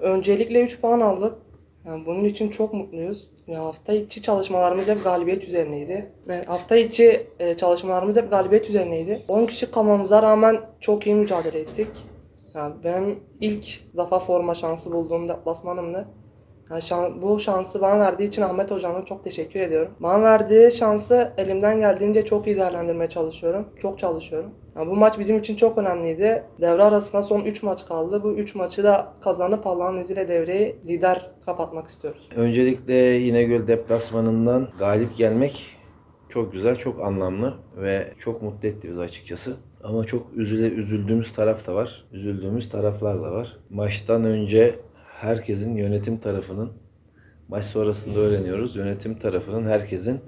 Öncelikle 3 puan aldık. Yani bunun için çok mutluyuz. Ya hafta içi çalışmalarımız hep galibiyet üzerineydi. Evet, hafta içi e, çalışmalarımız hep galibiyet üzerineydi. 10 kişi kalmamıza rağmen çok iyi mücadele ettik. Yani ben ilk defa forma şansı bulduğum deplasmanımdı. Yani şan- bu şansı bana verdiği için Ahmet Hocam'a çok teşekkür ediyorum. Bana verdiği şansı elimden geldiğince çok iyi değerlendirmeye çalışıyorum. Çok çalışıyorum. Yani bu maç bizim için çok önemliydi. Devre arasında son 3 maç kaldı. Bu 3 maçı da kazanıp Allah'ın izniyle devreyi lider kapatmak istiyoruz. Öncelikle İnegöl deplasmanından galip gelmek çok güzel, çok anlamlı ve çok mutlu etti bizi açıkçası. Ama çok üzüle, üzüldüğümüz taraf da var. Üzüldüğümüz taraflar da var. Maçtan önce herkesin yönetim tarafının maç sonrasında öğreniyoruz. Yönetim tarafının herkesin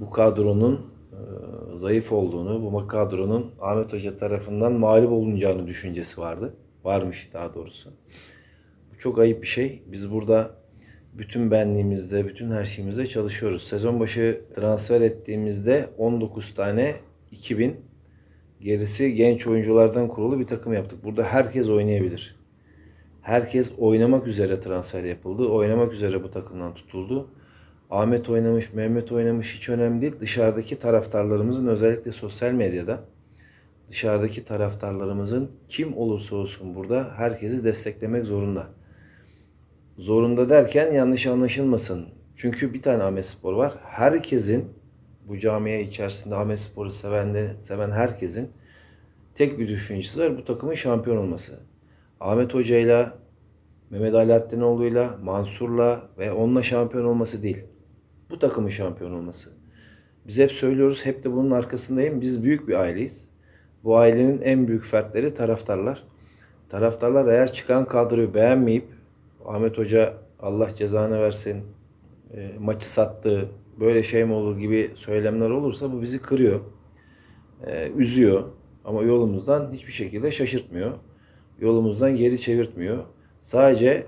bu kadronun e, zayıf olduğunu, bu kadronun Ahmet Hoca tarafından mağlup olunacağını düşüncesi vardı. Varmış daha doğrusu. Bu çok ayıp bir şey. Biz burada bütün benliğimizde, bütün her şeyimizde çalışıyoruz. Sezon başı transfer ettiğimizde 19 tane 2000 gerisi genç oyunculardan kurulu bir takım yaptık. Burada herkes oynayabilir. Herkes oynamak üzere transfer yapıldı. Oynamak üzere bu takımdan tutuldu. Ahmet oynamış, Mehmet oynamış hiç önemli değil. Dışarıdaki taraftarlarımızın özellikle sosyal medyada dışarıdaki taraftarlarımızın kim olursa olsun burada herkesi desteklemek zorunda. Zorunda derken yanlış anlaşılmasın. Çünkü bir tane Ahmet Spor var. Herkesin bu camiye içerisinde Ahmet Spor'u seven, de, seven herkesin tek bir düşüncesi var. Bu takımın şampiyon olması. Ahmet Hoca'yla, Mehmet Alaaddinoğlu'yla, Mansur'la ve onunla şampiyon olması değil. Bu takımın şampiyon olması. Biz hep söylüyoruz, hep de bunun arkasındayım. Biz büyük bir aileyiz. Bu ailenin en büyük fertleri taraftarlar. Taraftarlar eğer çıkan kadroyu beğenmeyip Ahmet Hoca Allah cezanı versin e, maçı sattı böyle şey mi olur gibi söylemler olursa bu bizi kırıyor. e, üzüyor ama yolumuzdan hiçbir şekilde şaşırtmıyor. Yolumuzdan geri çevirtmiyor. Sadece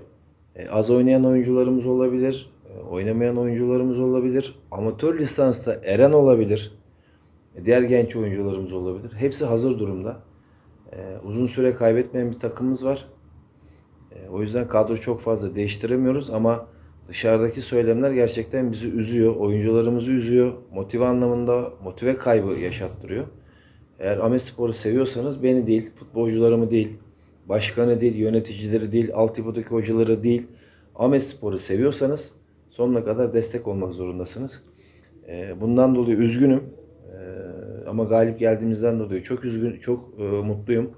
e, az oynayan oyuncularımız olabilir, e, oynamayan oyuncularımız olabilir, amatör lisansta Eren olabilir, e, diğer genç oyuncularımız olabilir. Hepsi hazır durumda. Uzun süre kaybetmeyen bir takımımız var. O yüzden kadro çok fazla değiştiremiyoruz ama dışarıdaki söylemler gerçekten bizi üzüyor. Oyuncularımızı üzüyor. Motive anlamında motive kaybı yaşattırıyor. Eğer Ahmet Spor'u seviyorsanız beni değil, futbolcularımı değil, başkanı değil, yöneticileri değil, altyapıdaki hocaları değil, Ahmet Spor'u seviyorsanız sonuna kadar destek olmak zorundasınız. E, Bundan dolayı üzgünüm. E, Ama galip geldiğimizden dolayı çok üzgün, çok e, mutluyum.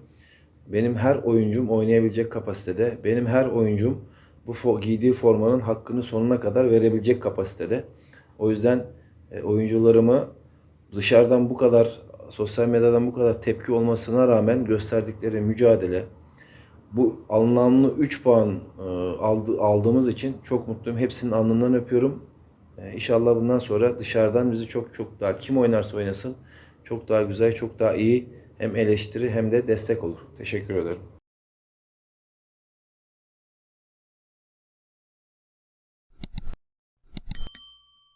Benim her oyuncum oynayabilecek kapasitede. Benim her oyuncum bu giydiği formanın hakkını sonuna kadar verebilecek kapasitede. O yüzden e, oyuncularımı dışarıdan bu kadar, sosyal medyadan bu kadar tepki olmasına rağmen gösterdikleri mücadele, bu anlamlı 3 puan e, aldı, aldığımız için çok mutluyum. Hepsinin alnından öpüyorum. E, İnşallah bundan sonra dışarıdan bizi çok çok daha kim oynarsa oynasın çok daha güzel, çok daha iyi hem eleştiri hem de destek olur. Teşekkür ederim.